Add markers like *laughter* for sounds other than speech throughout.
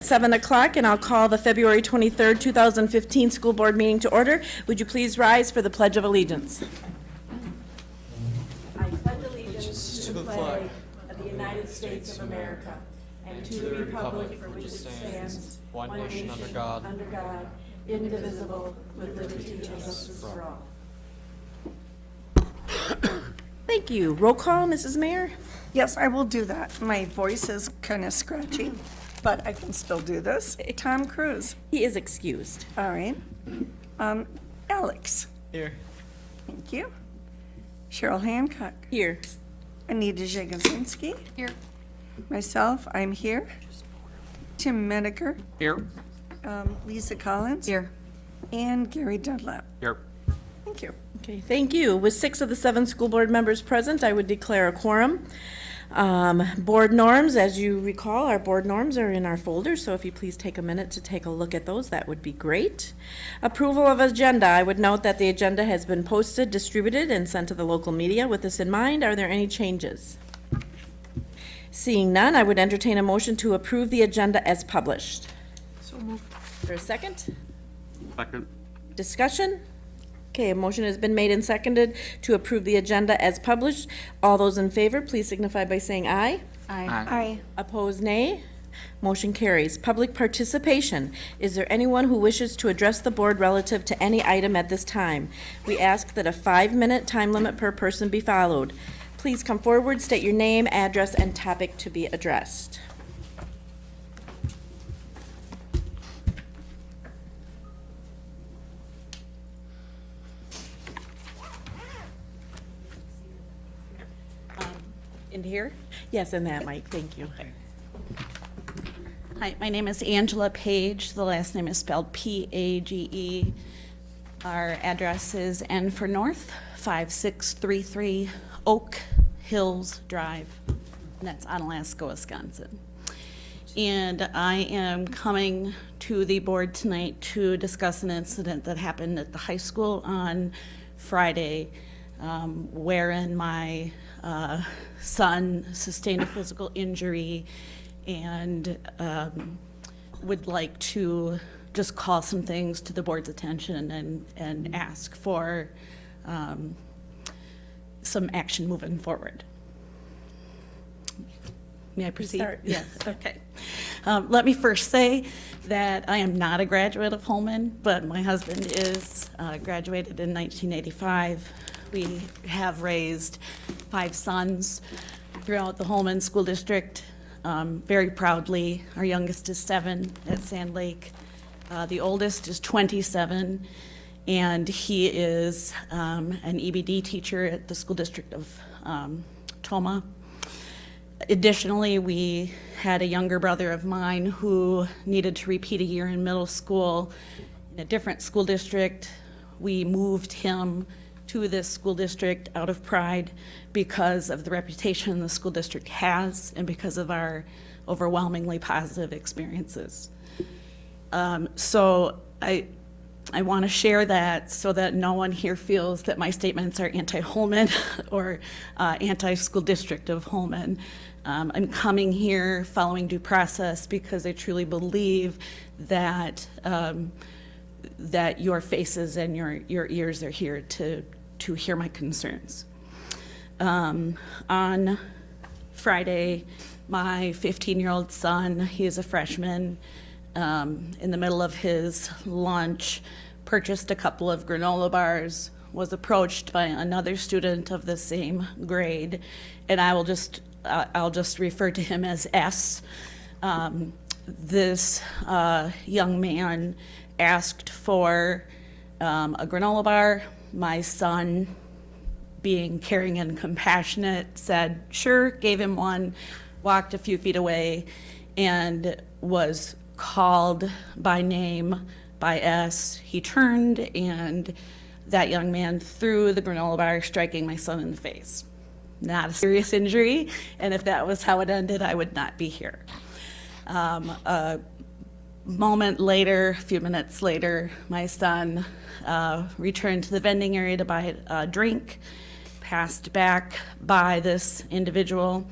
7 o'clock, and I'll call the February 23rd, 2015 school board meeting to order. Would you please rise for the Pledge of Allegiance? I pledge allegiance to the flag of the United States of America and to the republic for which it stands, one nation under God, under God, indivisible, with liberty and justice for all. Thank you. Roll call, Mrs. Mayer? Yes, I will do that. My voice is kind of scratchy, but I can still do this. *laughs* Tom Cruise. He is excused. All right. Um, Alex. Here. Thank you. Cheryl Hancock. Here. Anita Jagosinski. Here. Myself, I'm here. Tim Medeker. Here. Um, Lisa Collins. Here. And Gary Dunlap. Here. Thank you. Okay, thank you. With six of the seven school board members present, I would declare a quorum. Um, Board norms, as you recall, our board norms are in our folder, so if you please take a minute to take a look at those, that would be great. Approval of agenda, I would note that the agenda has been posted, distributed, and sent to the local media. With this in mind, are there any changes? Seeing none, I would entertain a motion to approve the agenda as published. So moved. For a second? Second. Discussion? Okay, a motion has been made and seconded to approve the agenda as published. All those in favor, please signify by saying aye. Aye. Aye. Opposed, nay. Motion carries. Public participation. Is there anyone who wishes to address the board relative to any item at this time? We ask that a five-minute time limit per person be followed. Please come forward, state your name, address, and topic to be addressed. In here? Yes, and that mic, thank you. Hi, my name is Angela Page. The last name is spelled P-A-G-E. Our address is N for North, 5633 Oak Hills Drive. And that's Onalaska, Wisconsin. And I am coming to the board tonight to discuss an incident that happened at the high school on Friday, um, wherein my uh, son sustained a physical injury and um, would like to just call some things to the board's attention and, and ask for um, some action moving forward. May I proceed? Start, yes. Okay. Um, Let me first say that I am not a graduate of Holmen, but my husband is, uh, graduated in 1985. We have raised five sons throughout the Holmen School District, um, very proudly. Our youngest is seven at Sand Lake. Uh, The oldest is 27, and he is um, an EBD teacher at the School District of um, Tomah. Additionally, we had a younger brother of mine who needed to repeat a year in middle school in a different school district. We moved him to this school district out of pride because of the reputation the school district has and because of our overwhelmingly positive experiences. Um, So I, I want to share that so that no one here feels that my statements are anti-Holmen *laughs* or uh, anti-school district of Holmen. Um, I'm coming here following due process because I truly believe that um, that your faces and your, your ears are here to, to hear my concerns. Um, on Friday, my 15-year-old son, he is a freshman, um, in the middle of his lunch, purchased a couple of granola bars, was approached by another student of the same grade, and I will just, uh, I'll just refer to him as S. Um, this uh, young man asked for um, a granola bar. My son, being caring and compassionate, said, sure, gave him one, walked a few feet away, and was called by name by S. He turned, and that young man threw the granola bar, striking my son in the face. Not a serious injury, and if that was how it ended, I would not be here. Um, a moment later, a few minutes later, my son uh, returned to the vending area to buy a drink, passed back by this individual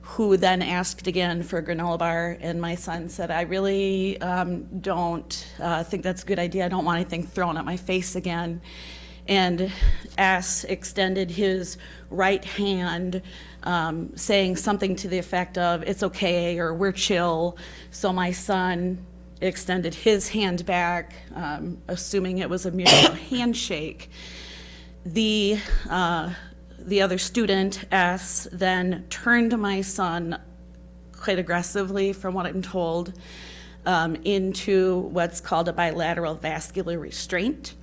who then asked again for a granola bar, and my son said, I really um, don't uh, think that's a good idea. I don't want anything thrown at my face again. And S extended his right hand, um, saying something to the effect of, it's okay, or we're chill. So my son extended his hand back, um, assuming it was a mutual *coughs* handshake. The, uh, the other student, S, then turned my son quite aggressively, from what I'm told, um, into what's called a bilateral vascular restraint.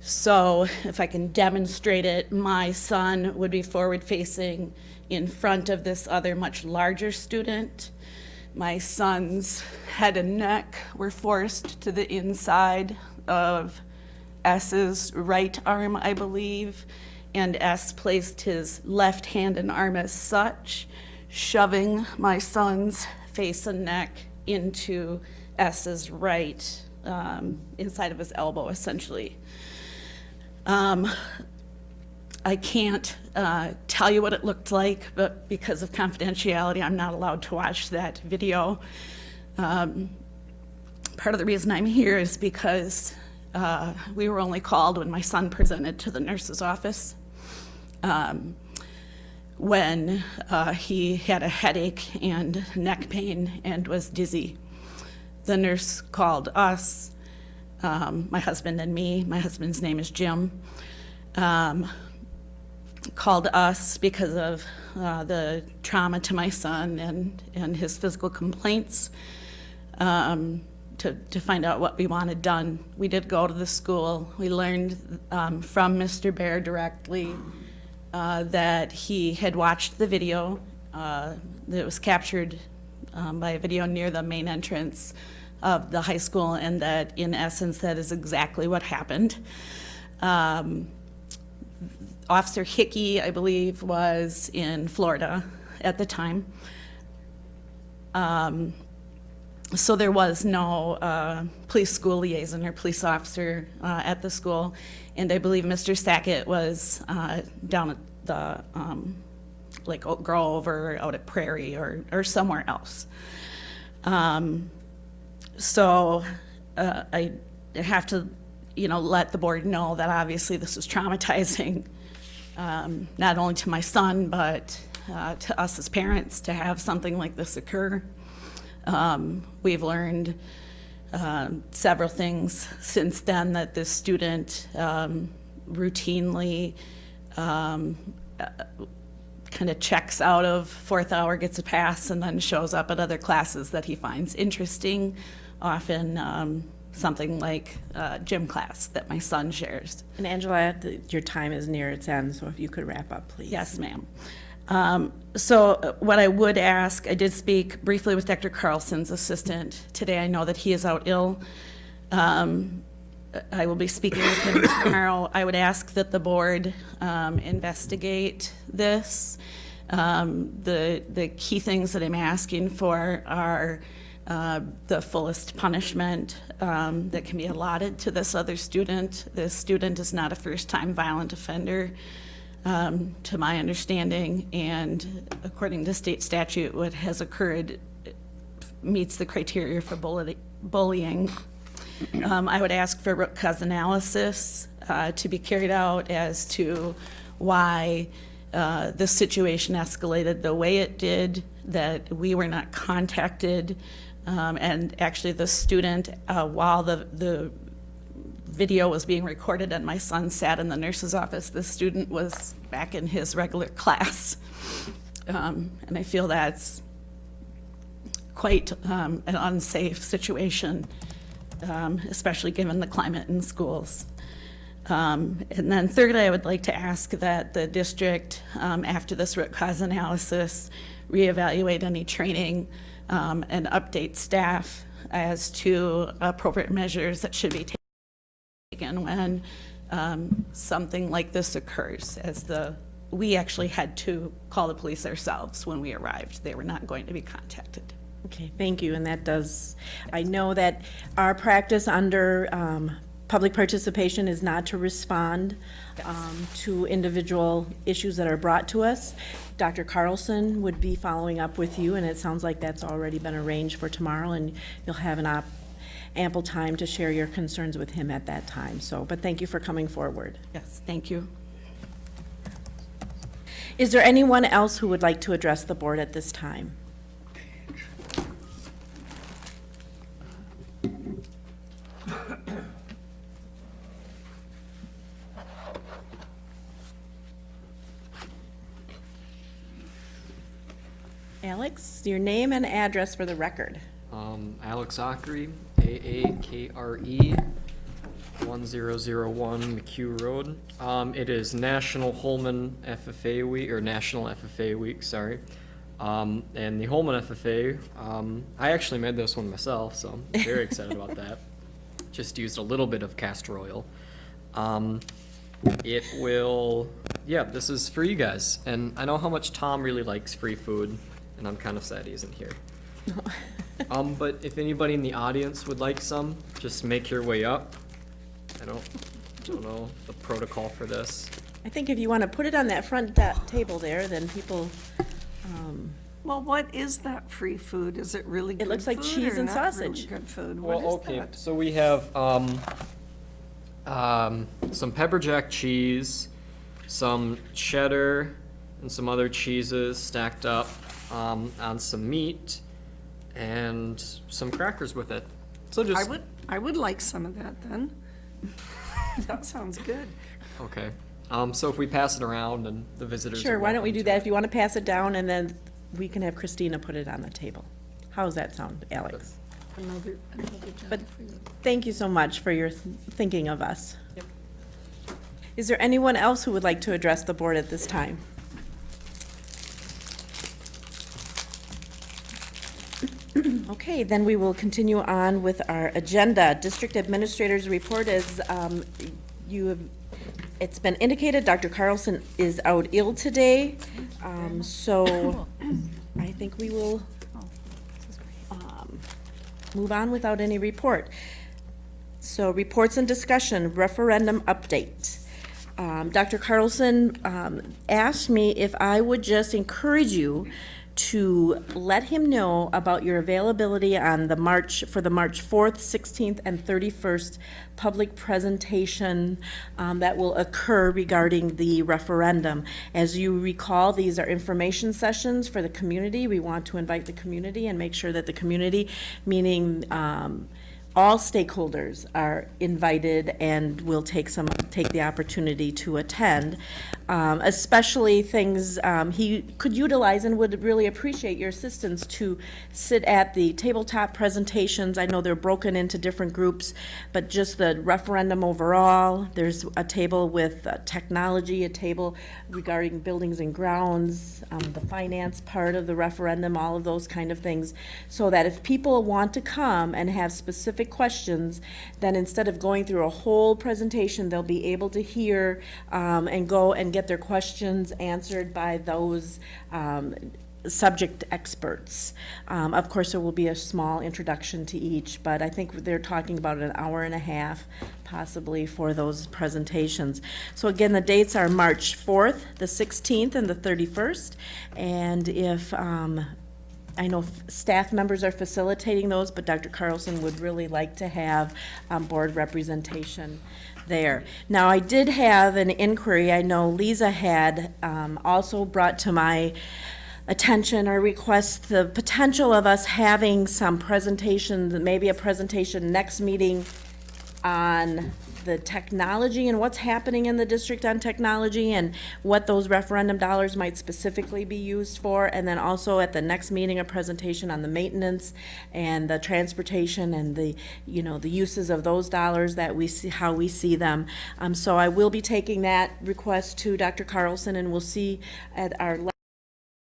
So if I can demonstrate it, my son would be forward facing in front of this other much larger student. My son's head and neck were forced to the inside of S's right arm, I believe, and S placed his left hand and arm as such, shoving my son's face and neck into S's right, um, inside of his elbow, essentially. Um, I can't uh, tell you what it looked like, but because of confidentiality, I'm not allowed to watch that video. Um, part of the reason I'm here is because uh, we were only called when my son presented to the nurse's office. Um, when uh, he had a headache and neck pain and was dizzy. The nurse called us, um, my husband and me. My husband's name is Jim. Um, called us because of uh, the trauma to my son and, and his physical complaints um, to, to find out what we wanted done. We did go to the school. We learned um, from Mr. Bear directly uh, that he had watched the video uh, that was captured um, by a video near the main entrance of the high school and that in essence that is exactly what happened. Um, Officer Hickey, I believe, was in Florida at the time. Um, so there was no uh, police school liaison or police officer uh, at the school, and I believe Mr. Sackett was uh, down at the um, like Oak Grove or out at Prairie or or somewhere else. Um, so uh, I have to, you know, let the board know that obviously this was traumatizing, um, not only to my son but uh, to us as parents to have something like this occur. Um, we've learned uh, several things since then that this student um, routinely um, kind of checks out of fourth hour, gets a pass, and then shows up at other classes that he finds interesting, often um, something like uh, gym class that my son shares. And Angela, the- your time is near its end, so if you could wrap up, please. Yes, ma'am. Um, So uh, what I would ask, I did speak briefly with Dr. Carlson's assistant today. I know that he is out ill. Um, I will be speaking with him tomorrow. I would ask that the board um, investigate this. Um, The, the key things that I'm asking for are uh, the fullest punishment um, that can be allotted to this other student. This student is not a first-time violent offender um, to my understanding, and according to state statute, what has occurred meets the criteria for bully- bullying. Um, I would ask for root cause analysis uh, to be carried out as to why uh, situation escalated the way it did, that we were not contacted, um, and actually the student, uh, while the, the video was being recorded and my son sat in the nurse's office, the student was back in his regular *laughs* class. Um, and I feel that's quite um, an unsafe situation, um, especially given the climate in schools. Um, and then thirdly, I would like to ask that the district, um, after this root cause analysis, reevaluate any training um, and update staff as to appropriate measures that should be taken when um, something like this occurs, as the, we actually had to call the police ourselves when we arrived. They were not going to be contacted. Okay, thank you, and that does, I know that our practice under um, public participation is not to respond um, to individual issues that are brought to us. Dr. Carlson would be following up with you, and it sounds like that's already been arranged for tomorrow, and you'll have an op, ample time to share your concerns with him at that time. So, but thank you for coming forward. Yes, thank you. Is there anyone else who would like to address the board at this time? Alex, your name and address for the record. Um, Alex Zachary, A-A-K-R-E, one zero zero one McHugh Road. Um, it is National Holmen FFA Week, or National FFA Week, sorry. Um, and the Holmen FFA, um, I actually made this one myself, so I'm very *laughs* excited about that. Just used a little bit of castor oil. Um, it will, yeah, this is for you guys. And I know how much Tom really likes free food, and I'm kind of sad he isn't here. *laughs* Um, but if anybody in the audience would like some, just make your way up. I don't, don't know the protocol for this. I think if you want to put it on that front da- table there, then people, um, Well, what is that free food? Is it really good It looks like food cheese or and not really sausage. Good food. Well, What is okay, that? so we have, um, um, some pepper jack cheese, some cheddar, and some other cheeses stacked up, um, on some meat, and some crackers with it. So just I just, would, I would like some of that then. *laughs* That sounds good. okay. Um, so if we pass it around and the visitors are Sure, why don't we welcome do to that? it. If you want to pass it down, and then we can have Christina put it on the table. How's that sound, Alex? Another, another But for you. thank you so much for your th- thinking of us. Is there anyone else who would like to address the board at this time? Okay, then we will continue on with our agenda. District Administrator's Report is, um, you have, it's been indicated, Dr. Carlson is out ill today. Um, so I think we will, um, move on without any report. So reports and discussion, referendum update. Um, Dr. Carlson, um, asked me if I would just encourage you to let him know about your availability on the March, for the March fourth, sixteenth, and thirty-first public presentation, um, that will occur regarding the referendum. As you recall, these are information sessions for the community. We want to invite the community and make sure that the community, meaning, um, all stakeholders are invited and will take some, take the opportunity to attend, um, especially things um, he could utilize and would really appreciate your assistance to sit at the tabletop presentations. I know they're broken into different groups, but just the referendum overall, there's a table with uh, technology, a table regarding buildings and grounds, um, the finance part of the referendum, all of those kind of things, so that if people want to come and have specific questions, then instead of going through a whole presentation, they'll be able to hear um, and go and get their questions answered by those um, subject experts. Um, Of course, there will be a small introduction to each, but I think they're talking about an hour and a half possibly for those presentations. So again, the dates are March 4th, the 16th, and the 31st. And if, um, I know staff members are facilitating those, but Dr. Carlson would really like to have um, board representation there. Now, I did have an inquiry, I know Lisa had um, also brought to my attention or request the potential of us having some presentations, maybe a presentation next meeting on the technology and what's happening in the district on technology and what those referendum dollars might specifically be used for. And then also at the next meeting, a presentation on the maintenance and the transportation and the, you know, the uses of those dollars that we see, how we see them. Um, so I will be taking that request to Dr. Carlson and we'll see at our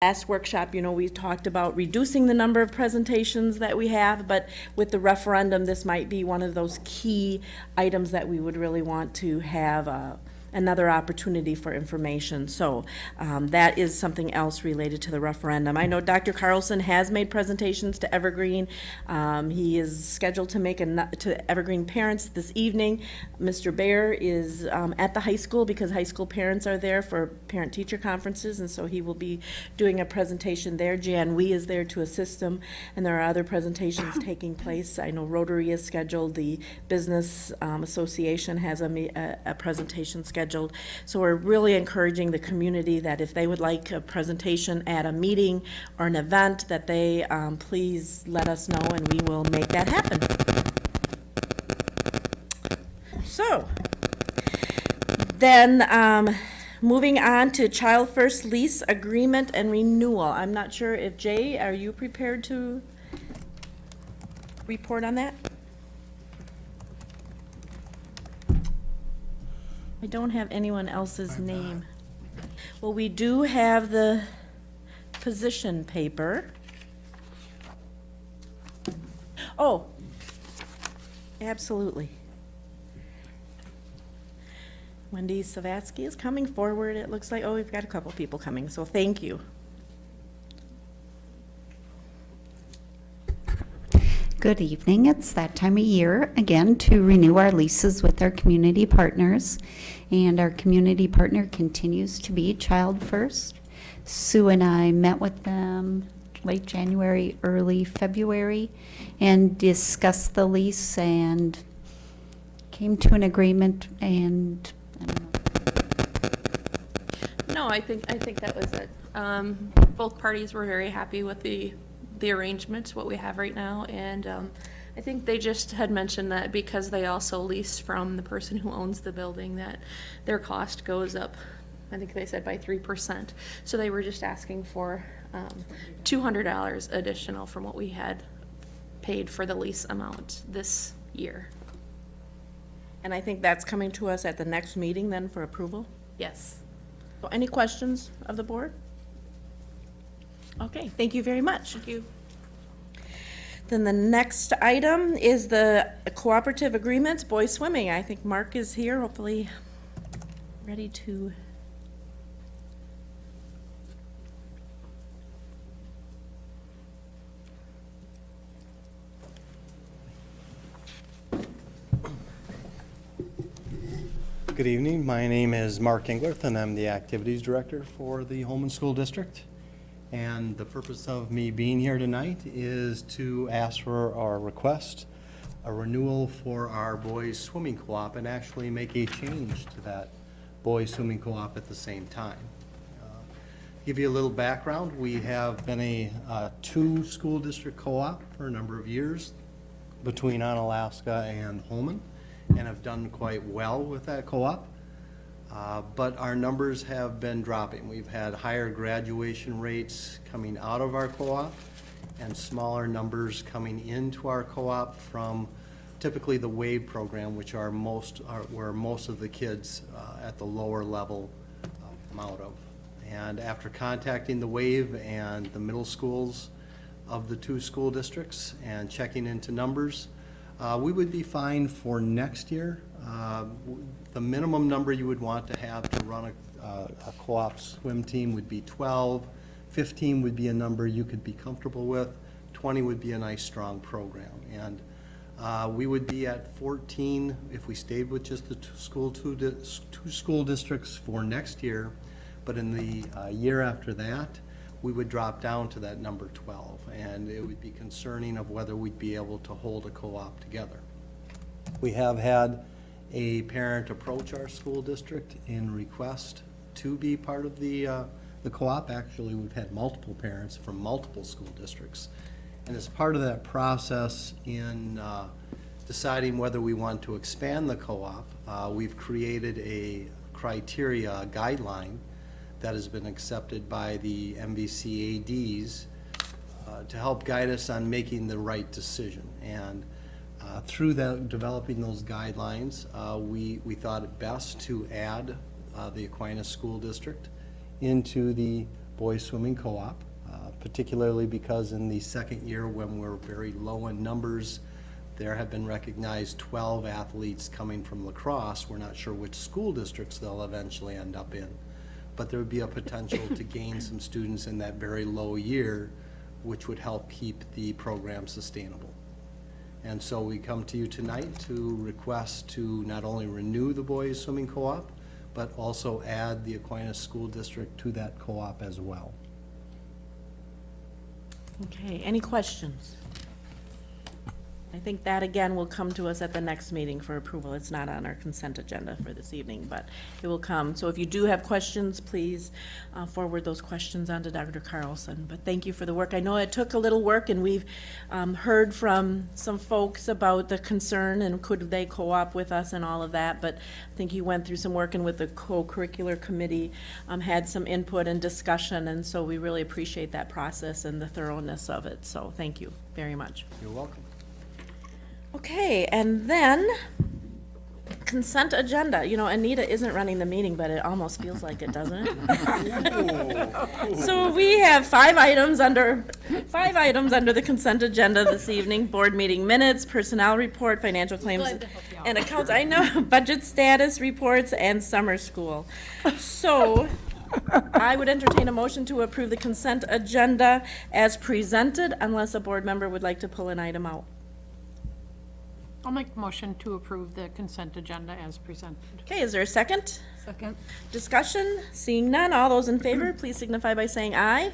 last workshop, you know, we talked about reducing the number of presentations that we have, but with the referendum, this might be one of those key items that we would really want to have a, another opportunity for information. So um, that is something else related to the referendum. I know Dr. Carlson has made presentations to Evergreen. Um, He is scheduled to make a, to Evergreen parents this evening. Mr. Bear is um, at the high school because high school parents are there for parent-teacher conferences, and so he will be doing a presentation there. Jan Wee is there to assist him, and there are other presentations *coughs* taking place. I know Rotary is scheduled, the Business um, Association has a, a, a presentation scheduled. So we're really encouraging the community that if they would like a presentation at a meeting or an event, that they, um, please let us know and we will make that happen. So, then, um, moving on to Child First Lease Agreement and Renewal. I'm not sure if, Jay, are you prepared to report on that? I don't have anyone else's name. Well, we do have the position paper. Oh, absolutely. Wendy Savatsky is coming forward. It looks like, oh, we've got a couple people coming, so thank you. Good evening. It's that time of year again to renew our leases with our community partners. And our community partner continues to be Child First. Sue and I met with them late January, early February, and discussed the lease and came to an agreement and, I No, I think, I think that was it. Um, both parties were very happy with the, the arrangement, what we have right now, and, um, I think they just had mentioned that because they also lease from the person who owns the building, that their cost goes up, I think they said by three percent. So they were just asking for, um, two hundred dollars additional from what we had paid for the lease amount this year. And I think that's coming to us at the next meeting then for approval. Yes. So any questions of the board? Okay, thank you very much. Thank you. Then the next item is the cooperative agreements, boys swimming. I think Mark is here, hopefully ready to. Good evening. My name is Mark Englerth, and I'm the Activities Director for the Holmen School District. And the purpose of me being here tonight is to ask for our request, a renewal for our boys swimming co-op, and actually make a change to that boys swimming co-op at the same time. Uh, Give you a little background, we have been a uh, two-school district co-op for a number of years between Onalaska and Holmen, and have done quite well with that co-op. Uh, But our numbers have been dropping. We've had higher graduation rates coming out of our co-op and smaller numbers coming into our co-op from typically the WAVE program, which are most, are where most of the kids uh, at the lower level uh, come out of. And after contacting the WAVE and the middle schools of the two school districts and checking into numbers, uh, we would be fine for next year. The minimum number you would want to have to run a, uh, a co-op swim team would be 12. 15 would be a number you could be comfortable with. 20 would be a nice, strong program. And uh, we would be at 14 if we stayed with just the two school, two, two school districts for next year. But in the uh, year after that, we would drop down to that number 12. And it would be concerning of whether we'd be able to hold a co-op together. We have had a parent approach our school district in request to be part of the, uh, the co-op. Actually, we've had multiple parents from multiple school districts. And as part of that process in uh, deciding whether we want to expand the co-op, uh, we've created a criteria, a guideline that has been accepted by the MVCADs uh, to help guide us on making the right decision. And uh, through that, developing those guidelines, uh, we, we thought it best to add uh, the Aquinas School District into the boys swimming co-op, uh, particularly because in the second year, when we're very low in numbers, There have been recognized 12 athletes coming from La Crosse. We're not sure which school districts they'll eventually end up in. But there would be a potential to gain some students in that very low year, which would help keep the program sustainable. And so we come to you tonight to request to not only renew the boys swimming co-op, but also add the Aquinas School District to that co-op as well. Okay, any questions? I think that again will come to us at the next meeting for approval. It's not on our consent agenda for this evening, but it will come. So if you do have questions, please uh, forward those questions on to Dr. Carlson. But thank you for the work. I know it took a little work, and we've um, heard from some folks about the concern and could they co-op with us and all of that. But I think you went through some work and with the co-curricular committee, um, had some input and discussion, and so we really appreciate that process and the thoroughness of it. So thank you very much. You're welcome. Okay, and then consent agenda. You know, Anita isn't running the meeting, but it almost feels like it, doesn't it? *laughs* So we have five items under, five items under the consent agenda this evening. Board meeting minutes, personnel report, financial claims and accounts. I know, *laughs* budget status reports, and summer school. So I would entertain a motion to approve the consent agenda as presented unless a board member would like to pull an item out. I'll make a motion to approve the consent agenda as presented. Okay, is there a second? Second. Discussion? Seeing none, all those in favor, please signify by saying aye.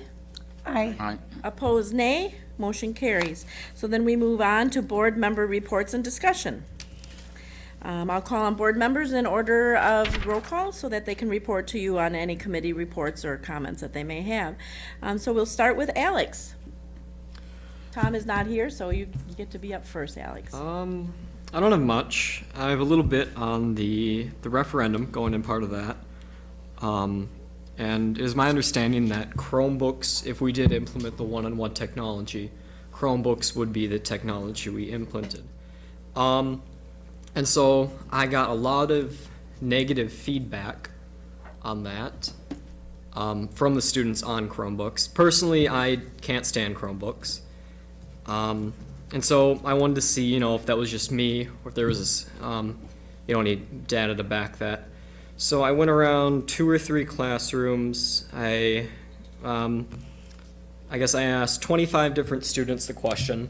Aye. Aye. Opposed, nay. Motion carries. So then we move on to board member reports and discussion. Um, I'll call on board members in order of roll call so that they can report to you on any committee reports or comments that they may have. Um, so we'll start with Alex. Tom is not here, so you get to be up first, Alex. Um, I don't have much. I have a little bit on the, the referendum, going in part of that. Um, and it is my understanding that Chromebooks, if we did implement the one-on-one technology, Chromebooks would be the technology we implemented. Um, and so I got a lot of negative feedback on that um, from the students on Chromebooks. Personally, I can't stand Chromebooks. Um, and so I wanted to see, you know, if that was just me or if there was this, um, you know, any data to back that. So I went around two or three classrooms. I, um, I guess I asked 25 different students the question.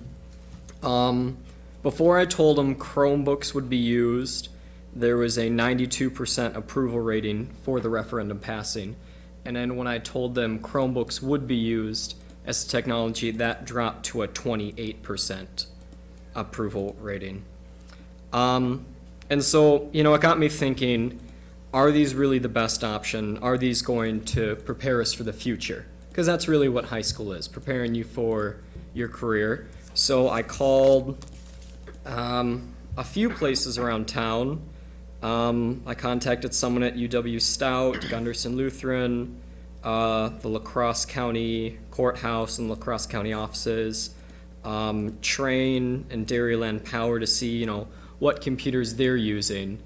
Um, before I told them Chromebooks would be used, there was a 92% approval rating for the referendum passing. And then when I told them Chromebooks would be used as technology, that dropped to a 28% approval rating. Um, and so, you know, it got me thinking, are these really the best option? Are these going to prepare us for the future? Because that's really what high school is, preparing you for your career. So I called um, a few places around town. Um, I contacted someone at UW Stout, Gundersen Lutheran, uh, the La Crosse County Courthouse and La Crosse County offices, um, Trane and Dairyland Power to see, you know, what computers they're using,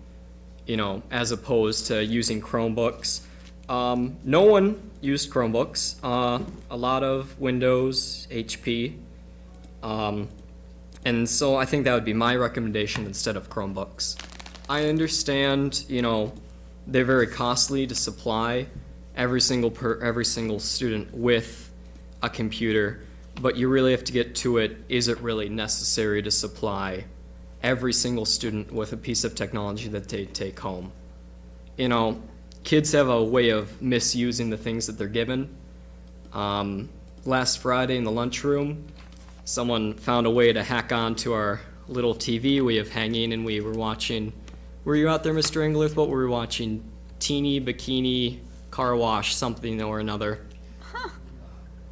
you know, as opposed to using Chromebooks. Um, no one used Chromebooks. Uh, a lot of Windows, HP. Um, and so I think that would be my recommendation instead of Chromebooks. I understand, you know, they're very costly to supply every single per, every single student with a computer, but you really have to get to it, is it really necessary to supply every single student with a piece of technology that they take home? You know, kids have a way of misusing the things that they're given. Um, last Friday in the lunchroom, someone found a way to hack onto our little TV we have hanging, and we were watching. Were you out there, Mr. Englert? What were we watching? Teeny Bikini Car Wash, something or another.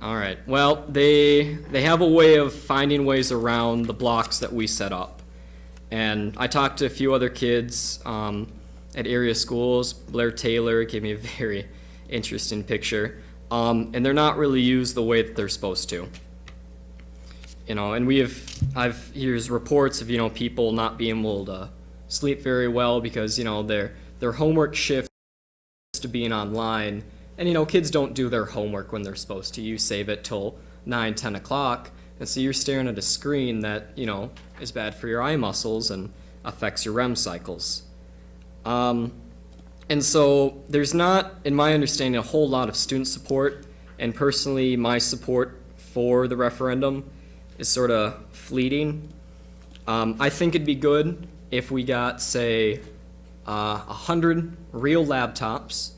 All right. Well, they they have a way of finding ways around the blocks that we set up. And I talked to a few other kids um, at area schools. Blair Taylor gave me a *laughs* very interesting picture. Um, and they're not really used the way that they're supposed to you know, and we have, I've, here's reports of, you know, people not being able to sleep very well because, you know, their, their homework shifts to being online. And, you know, kids don't do their homework when they're supposed to. You save it till nine, ten o'clock, And so you're staring at a screen that, you know, is bad for your eye muscles and affects your REM cycles. Um, and so there's not, in my understanding, a whole lot of student support. And personally, my support for the referendum is sort of fleeting. Um, I think it'd be good if we got, say, uh, a hundred real laptops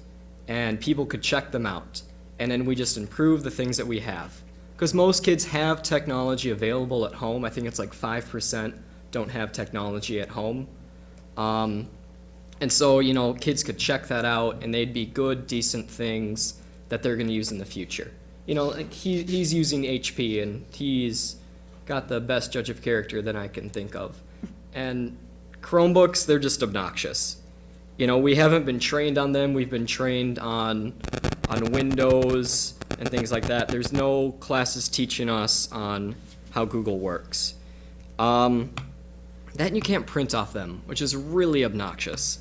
and people could check them out. And then we just improve the things that we have. Because most kids have technology available at home. I think it's like 5% don't have technology at home. Um, and so, you know, kids could check that out and they'd be good, decent things that they're going to use in the future. You know, like he, he's using HP and he's got the best judge of character that I can think of. And Chromebooks, they're just obnoxious. You know, we haven't been trained on them. We've been trained on on Windows and things like that. There's no classes teaching us on how Google works. Um, that you can't print off them, which is really obnoxious.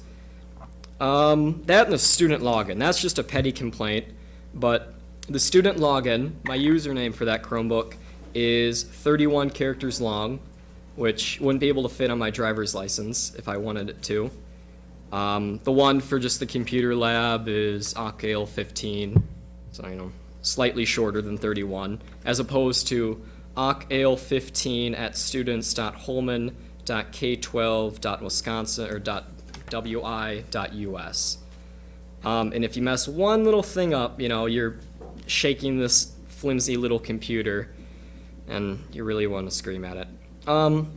Um, that and the student login. That's just a petty complaint, but the student login, my username for that Chromebook is 31 characters long, which wouldn't be able to fit on my driver's license if I wanted it to. Um, the one for just the computer lab is OCCAL 15, so you know, slightly shorter than 31, as opposed to OCCAL 15 at students.holmen.k12.wisconsin or .wi.us. Um, and if you mess one little thing up, you know, you're shaking this flimsy little computer, and you really want to scream at it. Um,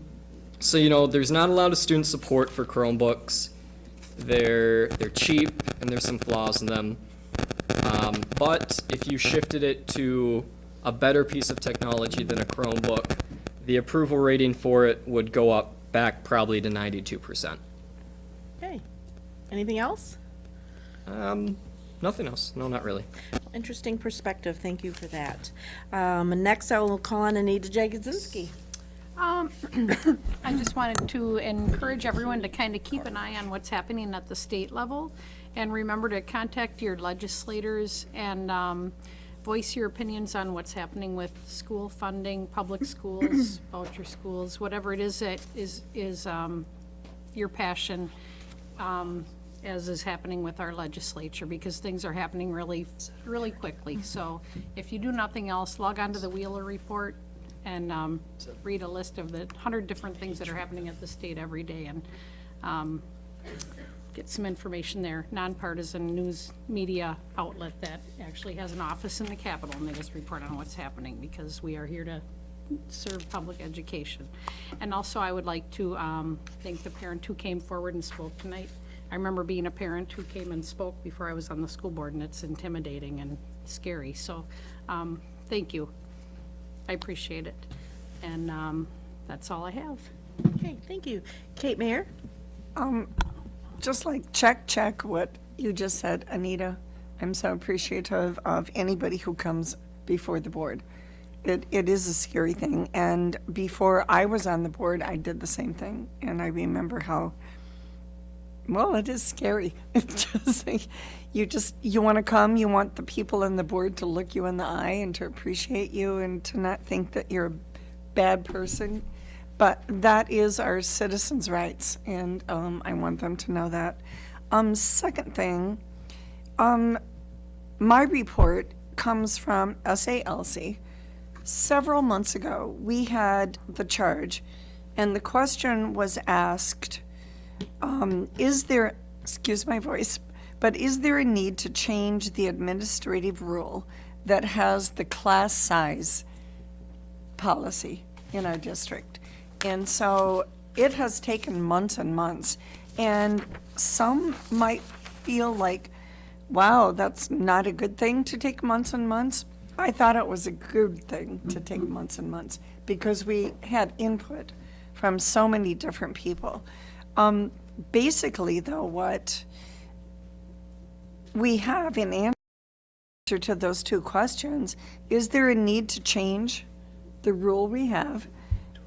so, you know, there's not a lot of student support for Chromebooks. They're, they're cheap, and there's some flaws in them. Um, but if you shifted it to a better piece of technology than a Chromebook, the approval rating for it would go up back probably to 92%. Okay. Anything else? Um, nothing else. No, not really. Interesting perspective. Thank you for that. Um, next, I will call on Anita Jagodzinski. Um, *coughs* I just wanted to encourage everyone to kind of keep an eye on what's happening at the state level. And remember to contact your legislators and, um, voice your opinions on what's happening with school funding, public *coughs* schools, voucher schools, whatever it is that is, is, um, your passion, um, as is happening with our legislature, because things are happening really, really quickly. So if you do nothing else, log on to the Wheeler Report and um, read a list of the hundred different things that are happening at the state every day, and um, get some information there. Nonpartisan news media outlet that actually has an office in the Capitol, and they just report on what's happening, because we are here to serve public education. And also, I would like to um, thank the parent who came forward and spoke tonight. I remember being a parent who came and spoke before I was on the school board, and it's intimidating and scary, so, um, thank you. I appreciate it. And, um, that's all I have. Okay, thank you. Kate Mayer? Just like check, check what you just said, Anita. I'm so appreciative of anybody who comes before the board. It, it is a scary thing, and before I was on the board, I did the same thing, and I remember how, well, it is scary. *laughs* Just like, you just, you want to come, you want the people in the board to look you in the eye and to appreciate you and to not think that you're a bad person. But that is our citizens' rights, and um, I want them to know that. Um, second thing, um, my report comes from SALC. Several months ago, we had the charge, and the question was asked, um, is there, excuse my voice, but is there a need to change the administrative rule that has the class size policy in our district? And so it has taken months and months, and some might feel like, wow, that's not a good thing to take months and months. I thought it was a good thing to take months and months because we had input from so many different people. Um, basically, though, what we have in answer to those two questions, is there a need to change the rule we have?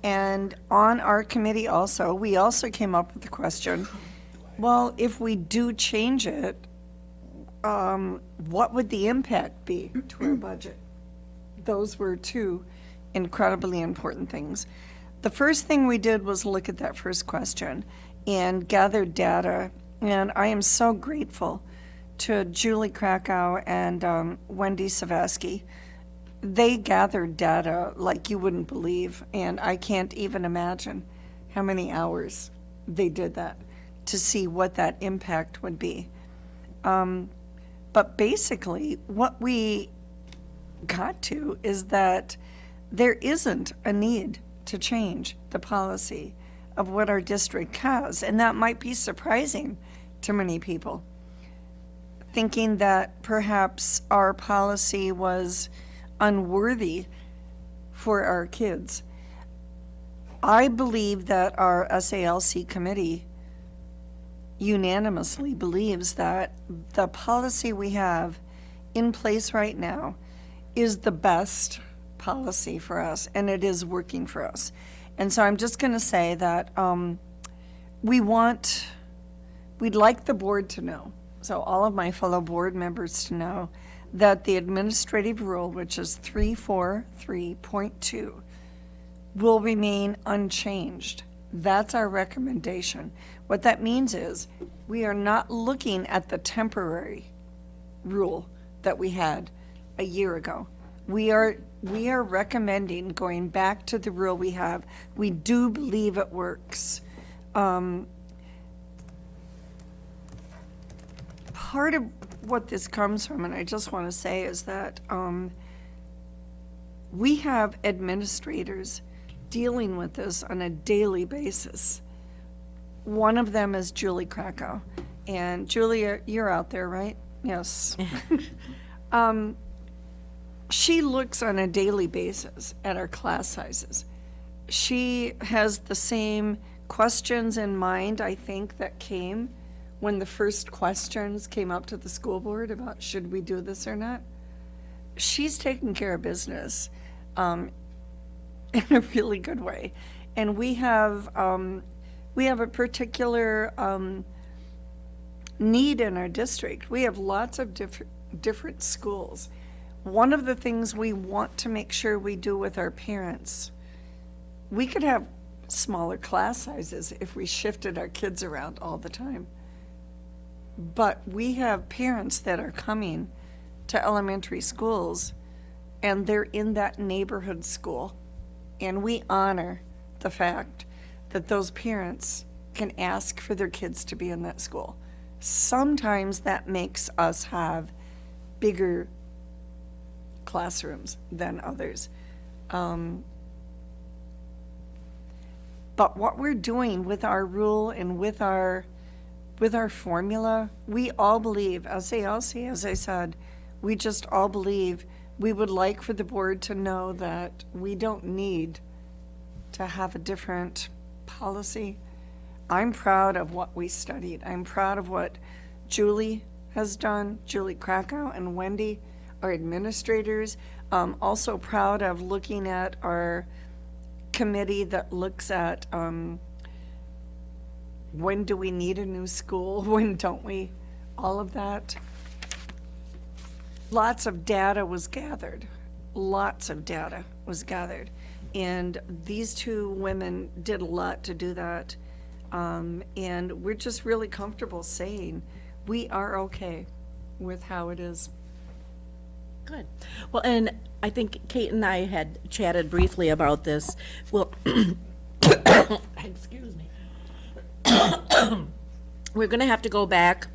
And on our committee also, we also came up with the question, well, if we do change it, um, what would the impact be to our *clears throat* budget? Those were two incredibly important things. The first thing we did was look at that first question and gather data. And I am so grateful to Julie Krakow and um, Wendy Savasky. They gathered data like you wouldn't believe, and I can't even imagine how many hours they did that to see what that impact would be. Um, but basically, what we got to is that there isn't a need to change the policy of what our district has, and that might be surprising to many people, thinking that perhaps our policy was unworthy for our kids. I believe that our SALC committee unanimously believes that the policy we have in place right now is the best policy for us, and it is working for us. And so I'm just going to say that um, we want, we'd like the board to know, so all of my fellow board members to know, that the administrative rule, which is 343.2, will remain unchanged. That's our recommendation. What that means is, we are not looking at the temporary rule that we had a year ago. We are, we are recommending going back to the rule we have. We do believe it works. Um, Part of what this comes from, and I just want to say, is that um, we have administrators dealing with this on a daily basis. One of them is Julie Krakow. And Julia, you're out there, right? Yes. *laughs* um, she looks on a daily basis at our class sizes. She has the same questions in mind, I think, that came when the first questions came up to the school board about should we do this or not. She's taking care of business um, *laughs* in a really good way. And we have, um, we have a particular um, need in our district. We have lots of different, different schools. One of the things we want to make sure we do with our parents, we could have smaller class sizes if we shifted our kids around all the time. But we have parents that are coming to elementary schools and they're in that neighborhood school. And we honor the fact that those parents can ask for their kids to be in that school. Sometimes that makes us have bigger classrooms than others. Um, but what we're doing with our rule and with our with our formula, we all believe, as SALC, as I said, we just all believe we would like for the board to know that we don't need to have a different policy. I'm proud of what we studied. I'm proud of what Julie has done, Julie Krakow and Wendy, our administrators. Um, also proud of looking at our committee that looks at um, when do we need a new school, *laughs* when don't we, all of that. Lots of data was gathered, lots of data was gathered. And these two women did a lot to do that. Um, and we're just really comfortable saying, we are okay with how it is. Good. Well, and I think Kate and I had chatted briefly about this. Well, *coughs* excuse me. *coughs* *coughs* We're gonna have to go back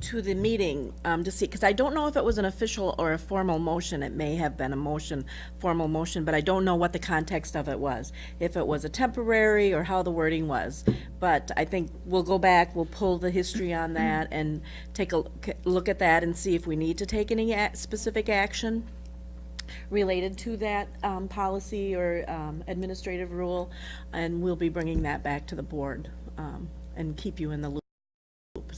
to the meeting, um, to see, because I don't know if it was an official or a formal motion. It may have been a motion, formal motion, but I don't know what the context of it was. If it was a temporary or how the wording was. But I think we'll go back, we'll pull the history on that and take a look- at that and see if we need to take any specific action related to that um, policy or um, administrative rule, and we'll be bringing that back to the board um, and keep you in the loop.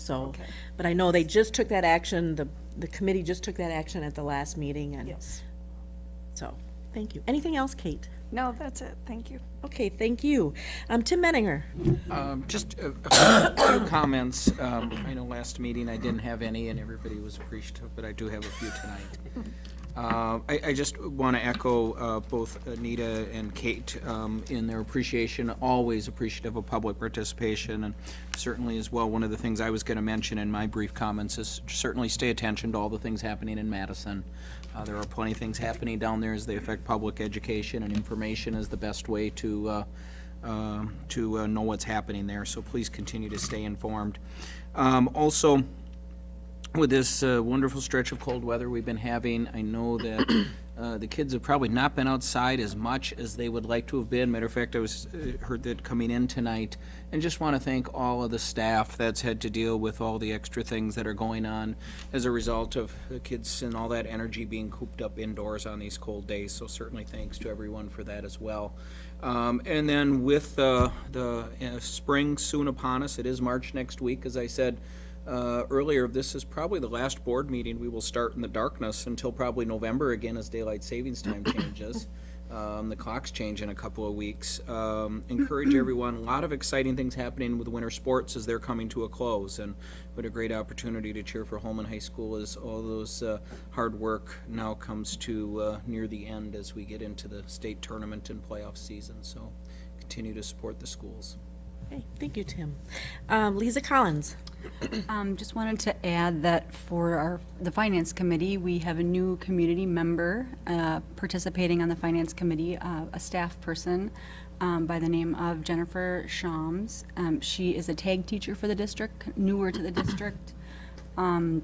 So, but I know they just took that action, the, the committee just took that action at the last meeting, and Yes. so, thank you. Anything else, Kate? No, that's it, thank you. Okay, thank you. Um, Tim Menninger. Um, Just a a few comments. Um, I know last meeting I didn't have any, and everybody was appreciative, but I do have a few tonight. Uh, I, I just want to echo uh, both Anita and Kate um, in their appreciation, always appreciative of public participation, and certainly as well, one of the things I was going to mention in my brief comments is certainly stay attention to all the things happening in Madison. Uh, There are plenty of things happening down there as they affect public education, and information is the best way to, uh, um, to uh, know what's happening there, so please continue to stay informed. Um, Also, with this uh, wonderful stretch of cold weather we've been having, I know that *coughs* uh, the kids have probably not been outside as much as they would like to have been. Matter of fact, I was, uh, heard that coming in tonight, and just want to thank all of the staff that's had to deal with all the extra things that are going on as a result of the kids and all that energy being cooped up indoors on these cold days. So certainly thanks to everyone for that as well. Um, And then with uh, the uh, spring soon upon us, it is March next week, as I said, uh, earlier, this is probably the last board meeting we will start in the darkness until probably November again as daylight savings time *coughs* changes. Um, the clocks change in a couple of weeks. Um, encourage everyone, a lot of exciting things happening with winter sports as they're coming to a close. And what a great opportunity to cheer for Holmen High School as all those uh, hard work now comes to uh, near the end as we get into the state tournament and playoff season. So continue to support the schools. Okay, thank you, Tim. Um, Lisa Collins. *clears throat* Um, just wanted to add that for our, the Finance Committee, we have a new community member, uh, participating on the Finance Committee, uh, a staff person, um, by the name of Jennifer Shams. Um, she is a tag teacher for the district, newer to the district. Um,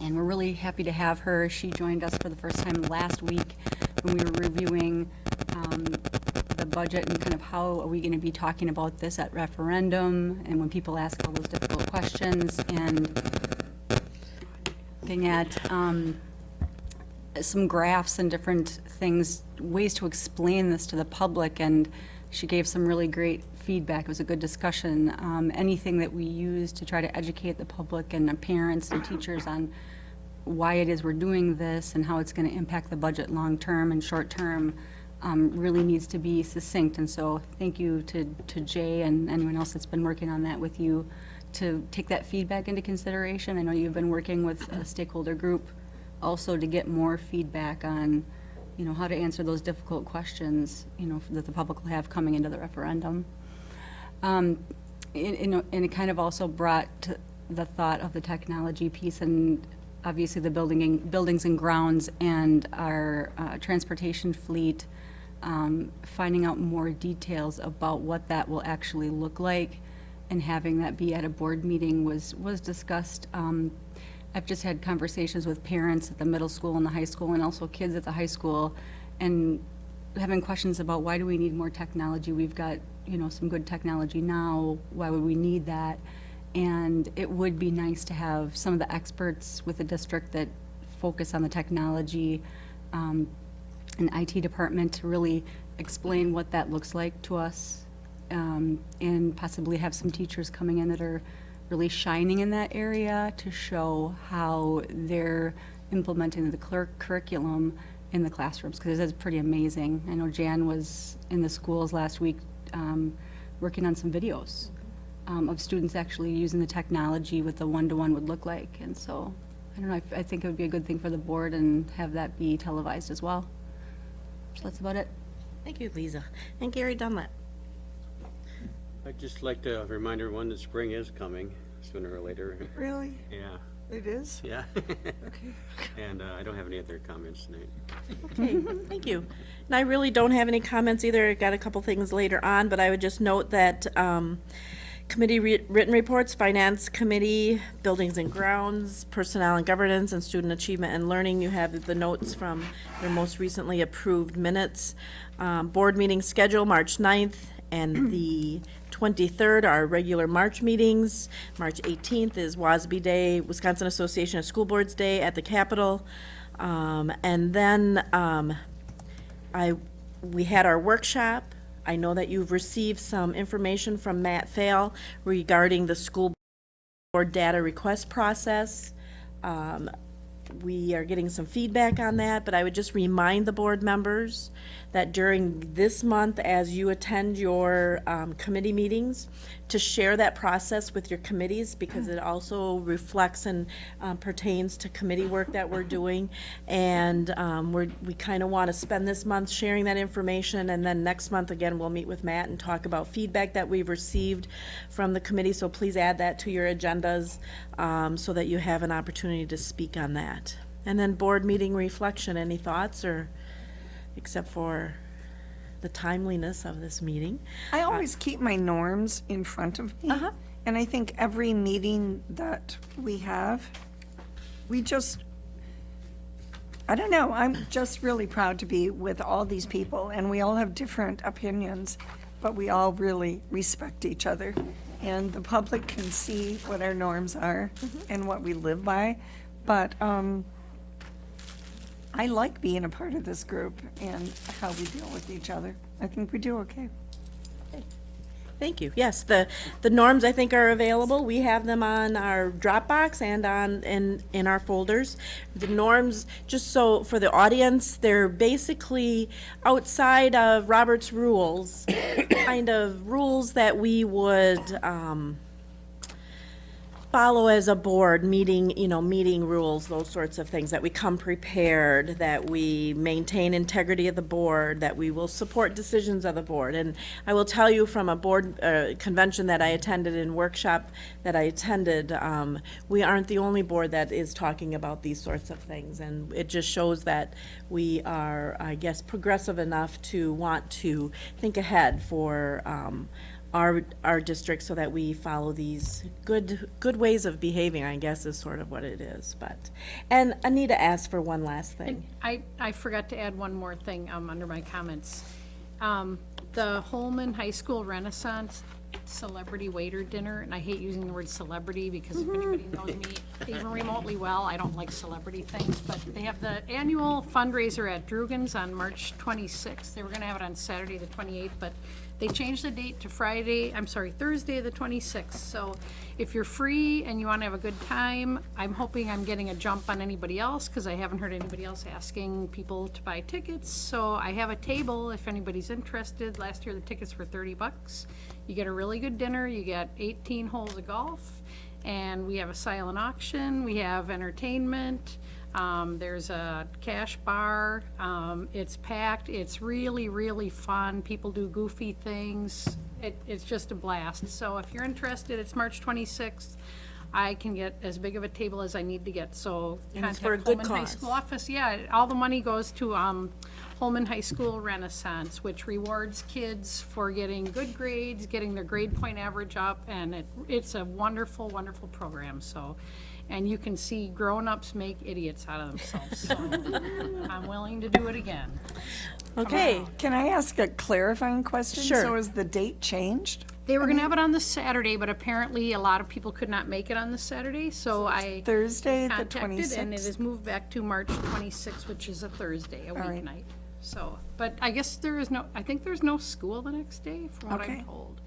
and we're really happy to have her. She joined us for the first time last week when we were reviewing, um, the budget and kind of how are we going to be talking about this at referendum and when people ask all those difficult questions and looking at um, some graphs and different things, ways to explain this to the public, and she gave some really great feedback. It was a good discussion. Um, Anything that we use to try to educate the public and the parents and teachers on why it is we're doing this and how it's going to impact the budget long-term and short-term um, really needs to be succinct. And so thank you to, to Jay and anyone else that's been working on that with you to take that feedback into consideration. I know you've been working with a stakeholder group also to get more feedback on, you know, how to answer those difficult questions, you know, that the public will have coming into the referendum. Um, and, it- kind of also brought the thought of the technology piece and obviously the building, buildings and grounds and our uh, transportation fleet, um, finding out more details about what that will actually look like and having that be at a board meeting was, was discussed. Um, I've just had conversations with parents at the middle school and the high school and also kids at the high school and having questions about why do we need more technology? We've got, you know, some good technology now. Why would we need that? And it would be nice to have some of the experts with the district that focus on the technology um, and IT department to really explain what that looks like to us. um, And possibly have some teachers coming in that are really shining in that area to show how they're implementing the cur- curriculum in the classrooms, because it's pretty amazing. I know Jan was in the schools last week um, working on some videos um, of students actually using the technology what the one-to-one would look like. And so, I don't know, I I think it would be a good thing for the board and have that be televised as well. So that's about it. Thank you, Lisa. And Gary Dunlap. I'd just like to remind everyone that spring is coming sooner or later. Really? Yeah, It is? yeah. Okay. *laughs* And uh, I don't have any other comments tonight. Okay, thank you. And I really don't have any comments either. I got a couple things later on, but I would just note that um, committee re- written reports, Finance Committee, Buildings and Grounds, Personnel and Governance, and Student Achievement and Learning. You have the notes from your most recently approved minutes. Um, Board meeting schedule, March 9th, and *clears throat* the 23rd are regular March meetings. March 18th is WASB Day, Wisconsin Association of School Boards Day at the Capitol. Um, And then um, I, we had our workshop. I know that you've received some information from Matt Fail regarding the school board data request process. Um, We are getting some feedback on that, but I would just remind the board members that during this month, as you attend your um, committee meetings, to share that process with your committees because it also reflects and um, pertains to committee work that we're doing. And um, we're, we kind of want to spend this month sharing that information, and then next month, again, we'll meet with Matt and talk about feedback that we've received from the committee. So please add that to your agendas um, so that you have an opportunity to speak on that. And then board meeting reflection, any thoughts or, except for the timeliness of this meeting? I always keep my norms in front of me. Uh-huh. And I think every meeting that we have, we just, I don't know, I'm just really proud to be with all these people, and we all have different opinions, but we all really respect each other. And the public can see what our norms are and what we live by. But um, I like being a part of this group and how we deal with each other. I think we do okay. Thank you. Yes, the, the norms I think are available. We have them on our Dropbox and on, in, in our folders. The norms, just so, for the audience, they're basically outside of Robert's rules, *coughs* kind of rules that we would, um, follow as a board, meeting, you know, meeting rules, those sorts of things, that we come prepared, that we maintain integrity of the board, that we will support decisions of the board. And I will tell you from a board uh, convention that I attended and workshop that I attended, um, we aren't the only board that is talking about these sorts of things. And it just shows that we are, I guess, progressive enough to want to think ahead for, um, our, our district so that we follow these good, good ways of behaving, I guess is sort of what it is, but. And Anita asked for one last thing. I, I forgot to add one more thing, um, under my comments. Um, the Holmen High School Renaissance Celebrity Waiter Dinner, and I hate using the word celebrity because if anybody knows me even remotely well, I don't like celebrity things, but they have the annual fundraiser at Drugan's on March twenty-sixth. They were gonna have it on Saturday, the twenty-eighth, but they changed the date to Friday, I'm sorry, Thursday, the twenty-sixth. So if you're free and you wanna have a good time, I'm hoping I'm getting a jump on anybody else, because I haven't heard anybody else asking people to buy tickets. So I have a table if anybody's interested. Last year, the tickets were thirty bucks. You get a really good dinner, you get eighteen holes of golf, and we have a silent auction, we have entertainment. Um, there's a cash bar, um, it's packed, it's really, really fun, people do goofy things. It, it's just a blast. So if you're interested, it's March twenty-sixth. I can get as big of a table as I need to get, so And it's contact for a good Holmen High cause. School office. Yeah, all the money goes to, um, Holmen High School Renaissance, which rewards kids for getting good grades, getting their grade point average up, and it, it's a wonderful, wonderful program, so. And you can see grown-ups make idiots out of themselves, so I'm willing to do it again. Okay, Can I ask a clarifying question? Sure. So is the date changed? They were gonna have it on the Saturday, but apparently a lot of people could not make it on the Saturday, so I Thursday, the contacted, and it 26th? is moved back to March twenty-sixth, which is a Thursday, a right. weeknight. So, but I guess there is no, I think there's no school the next day, from what Okay. I'm told.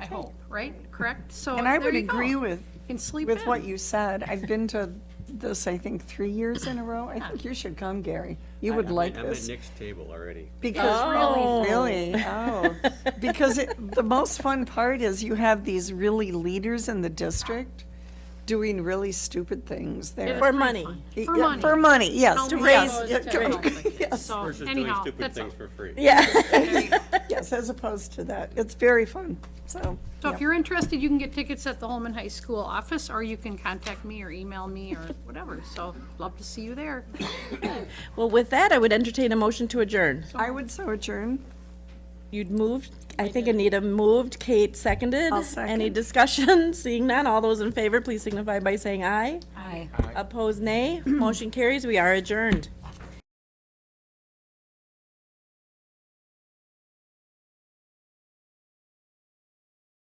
I hope, right? Correct? So And I there would you go. agree with, can sleep with what you said. I've been to *laughs* this, I think, three years in a row. I think you should come, Gary. You would I'm like at- I'm at this. Nick's table already. Because oh. really, really, oh, because it, the most fun part is you have these really leaders in the district doing really stupid things there. for money. For Yeah, money. For money, yes. To *laughs* yes, raise- yeah, To raise okay, yes, So Versus doing anyhow, stupid that's all. things for free. Yeah. *laughs* *laughs* Yes, as opposed to that. It's very fun, so. So yeah. if you're interested, you can get tickets at the Holmen High School office, or you can contact me or email me or whatever. So love to see you there. *coughs* Well, with that, I would entertain a motion to adjourn. I would so adjourn. You'd moved, I think Anita moved, Kate seconded. I'll second. Any discussion? *laughs* Seeing none, all those in favor, please signify by saying aye. Aye. Opposed, nay. Motion carries. We are adjourned.